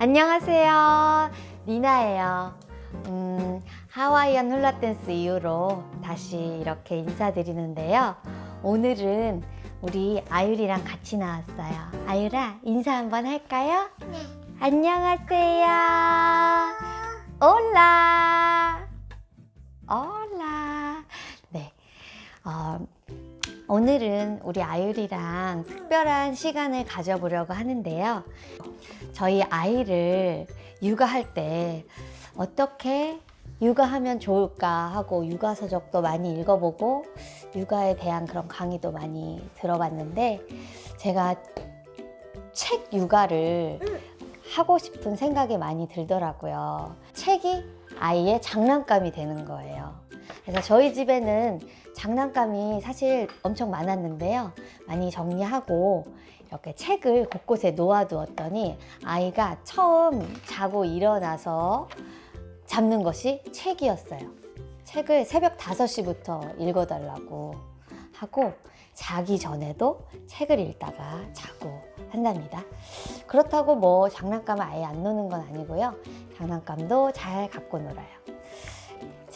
안녕하세요. 니나예요. 음, 하와이안 훌라댄스 이후로 다시 이렇게 인사드리는데요. 오늘은 우리 아유리랑 같이 나왔어요. 아유라, 인사 한번 할까요? 네. 안녕하세요. 올라. 올라. 네. 어, 오늘은 우리 아유리랑 특별한 시간을 가져보려고 하는데요. 저희 아이를 육아할 때 어떻게 육아하면 좋을까 하고 육아 서적도 많이 읽어보고 육아에 대한 그런 강의도 많이 들어봤는데 제가 책 육아를 하고 싶은 생각이 많이 들더라고요. 책이 아이의 장난감이 되는 거예요. 그래서 저희 집에는 장난감이 사실 엄청 많았는데요. 많이 정리하고 이렇게 책을 곳곳에 놓아두었더니 아이가 처음 자고 일어나서 잡는 것이 책이었어요. 책을 새벽 5시부터 읽어달라고 하고 자기 전에도 책을 읽다가 자고 한답니다. 그렇다고 뭐 장난감을 아예 안 노는 건 아니고요. 장난감도 잘 갖고 놀아요.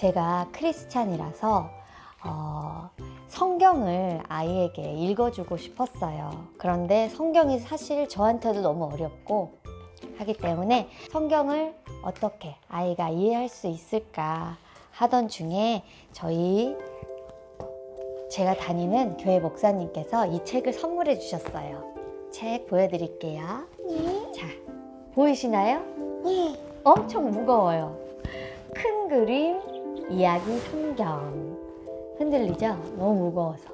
제가 크리스찬이라서 어, 성경을 아이에게 읽어주고 싶었어요. 그런데 성경이 사실 저한테도 너무 어렵고 하기 때문에 성경을 어떻게 아이가 이해할 수 있을까 하던 중에 저희 제가 다니는 교회 목사님께서 이 책을 선물해 주셨어요. 책 보여드릴게요. 네. 자, 보이시나요? 네. 엄청 무거워요. 큰 그림, 이야기 성경. 흔들리죠? 너무 무거워서.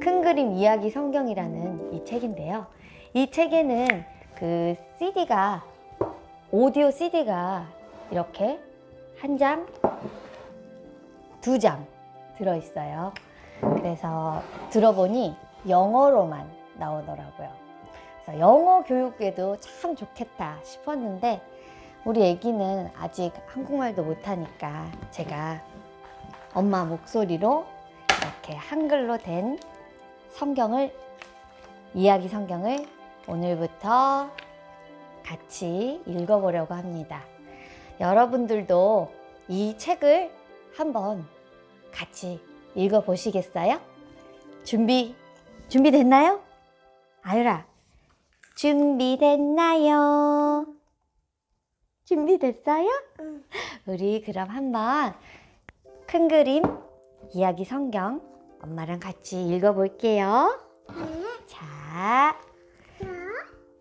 큰 그림 이야기 성경이라는 이 책인데요. 이 책에는 그 CD가, 오디오 CD가 이렇게 한 장, 두 장 들어있어요. 그래서 들어보니 영어로만 나오더라고요. 그래서 영어 교육에도 참 좋겠다 싶었는데 우리 애기는 아직 한국말도 못하니까 제가 엄마 목소리로 이렇게 한글로 된 성경을 이야기 성경을 오늘부터 같이 읽어보려고 합니다. 여러분들도 이 책을 한번 같이 읽어보시겠어요? 준비, 준비됐나요? 아유라, 준비됐나요? 준비됐어요? 응. 우리 그럼 한번 큰 그림 이야기 성경 엄마랑 같이 읽어볼게요. 자,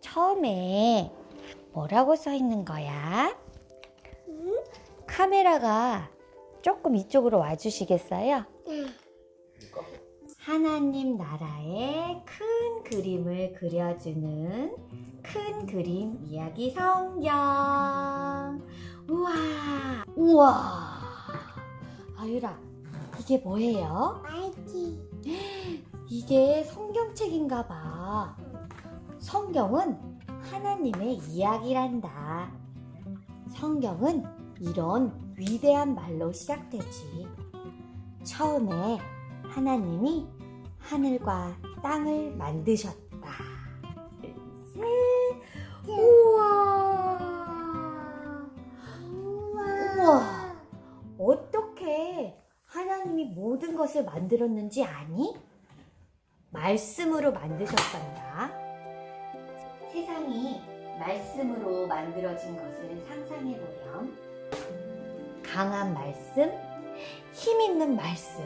처음에 뭐라고 써 있는 거야? 카메라가 조금 이쪽으로 와주시겠어요? 하나님 나라의 큰 그림을 그려주는 큰 그림 이야기 성경. 우와, 우와. 아유라, 이게 뭐예요? 말기. 이게 성경책인가 봐. 성경은 하나님의 이야기란다. 성경은 이런 위대한 말로 시작되지. 처음에 하나님이 하늘과 땅을 만드셨다. 셋. 우와. 우와. 어떻게 하나님이 모든 것을 만들었는지 아니? 말씀으로 만드셨단다. 세상이 말씀으로 만들어진 것을 상상해보렴. 강한 말씀, 힘 있는 말씀.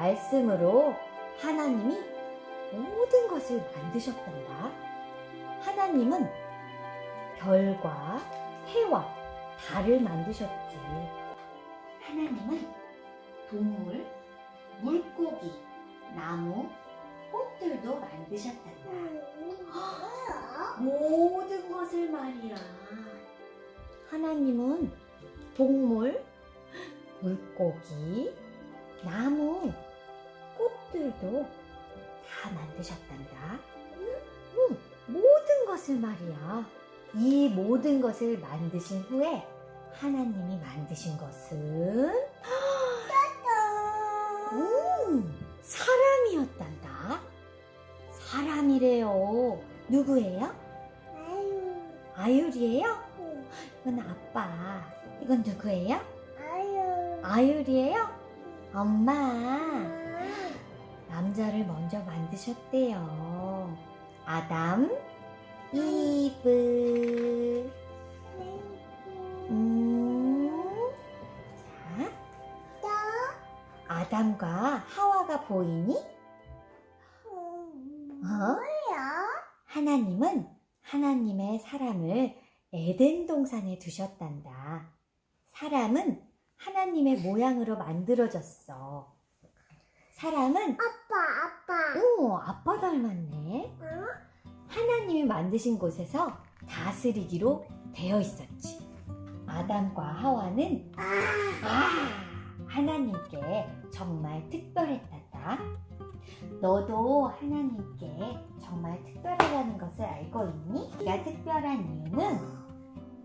말씀으로 하나님이 모든 것을 만드셨단다. 하나님은 별과 해와 달을 만드셨지. 하나님은 동물, 물고기, 나무, 꽃들도 만드셨단다. 모든 것을 말이야. 하나님은 동물, 물고기, 나무, 꽃들도 다 만드셨단다. 응, 모든 것을 말이야. 이 모든 것을 만드신 후에 하나님이 만드신 것은 음, 사람이었단다. 사람이래요. 누구예요? 아유. 아율이에요? 응. 이건 아빠. 이건 누구예요? 아유. 아율이에요? 엄마. 아. 남자를 먼저 만드셨대요. 아담, 이브. 음. 자, 또. 아담과 하와가 보이니? 음, 어? 하나님은 하나님의 사람을 에덴 동산에 두셨단다. 사람은 하나님의 모양으로 만들어졌어. 사람은 아빠, 아빠. 오 아빠 닮았네. 응? 하나님이 만드신 곳에서 다스리기로 되어 있었지. 아담과 하와는 아. 아, 하나님께 정말 특별했단다. 너도 하나님께 정말 특별하다는 것을 알고 있니? 네가 특별한 이유는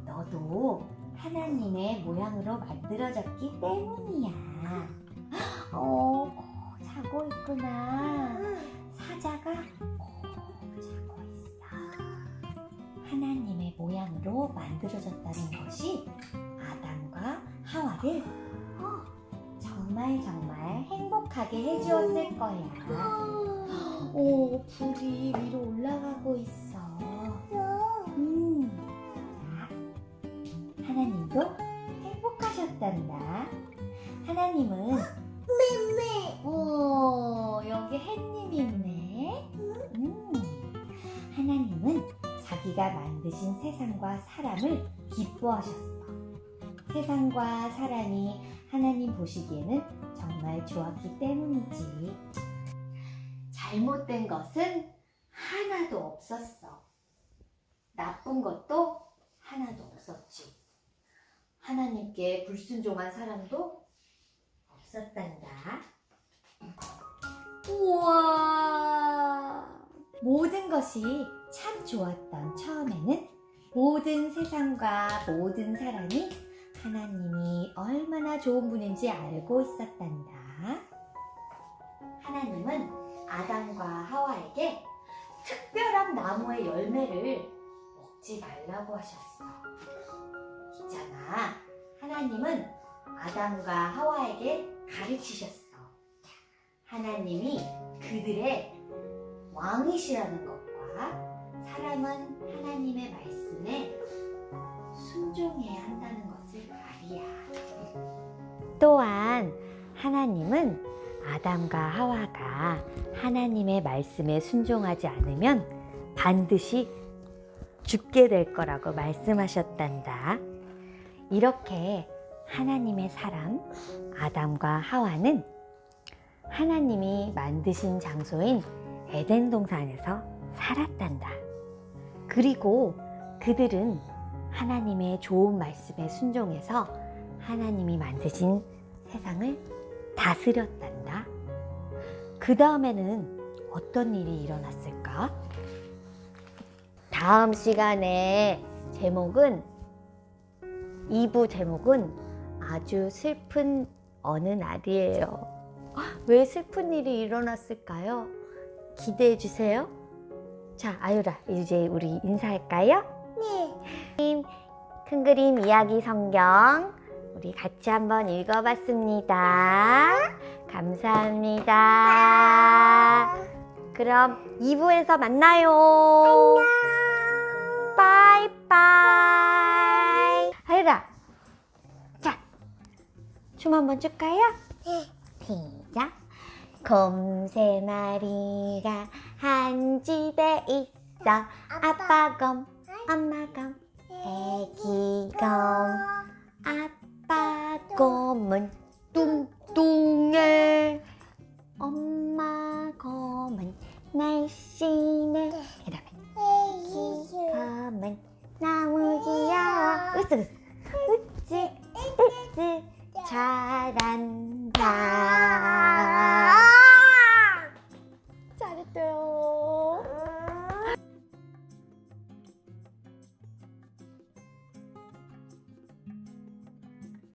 너도 하나님의 모양으로 만들어졌기 때문이야. 하와를 어, 정말 정말 행복하게 해주었을 거야. 오, 불이 위로 올라가고 있어. 음, 자, 하나님도 행복하셨단다. 하나님은 매 오, 여기 햇님이 있네. 음, 하나님은 자기가 만드신 세상과 사람을 기뻐하셨어. 세상과 사람이 하나님 보시기에는 정말 좋았기 때문이지. 잘못된 것은 하나도 없었어. 나쁜 것도 하나도 없었지. 하나님께 불순종한 사람도 없었단다. 우와! 모든 것이 참 좋았던 처음에는 모든 세상과 모든 사람이 하나님이 얼마나 좋은 분인지 알고 있었단다. 하나님은 아담과 하와에게 특별한 나무의 열매를 먹지 말라고 하셨어. 있잖아. 하나님은 아담과 하와에게 가르치셨어. 하나님이 그들의 왕이시라는 것과 사람은 하나님의 말씀에 순종해야 한다는 말이야. 또한 하나님은 아담과 하와가 하나님의 말씀에 순종하지 않으면 반드시 죽게 될 거라고 말씀하셨단다. 이렇게 하나님의 사람 아담과 하와는 하나님이 만드신 장소인 에덴 동산에서 살았단다. 그리고 그들은 하나님의 좋은 말씀에 순종해서 하나님이 만드신 세상을 다스렸단다. 그 다음에는 어떤 일이 일어났을까? 다음 시간에 제목은 2부 제목은 아주 슬픈 어느 날이에요. 왜 슬픈 일이 일어났을까요? 기대해 주세요. 자, 아유라, 이제 우리 인사할까요? 네. 큰 그림 이야기 성경 우리 같이 한번 읽어봤습니다. 감사합니다. 그럼 2부에서 만나요. 바이바이. 아유라, 자, 춤 한번 출까요? 시작. 곰세 마리가 한 집에 있어. 아빠 곰, 엄마 곰, 애기 곰. 아빠 곰은 뚱뚱해. 엄마 곰은 날씬해. 그 다음에 애기 곰은 너무 귀여워. 으쓱 으쓱. 으쓱 으쓱. 잘한다.